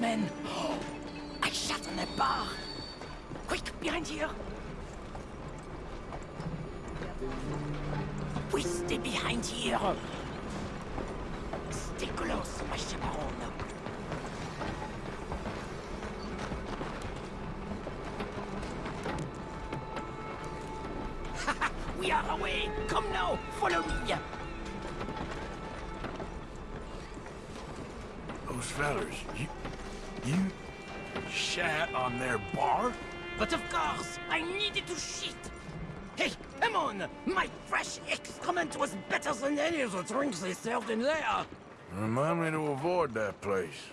men. I shot on that bar. Quick, behind here. We stay behind here. Stay close, my chaperone. we are away. Come now, follow me. Those fellas, you... you... shat on their bar? But of course, I needed to shit. Hey, come on! My fresh excrement was better than any of the drinks they served in there. Remind me to avoid that place.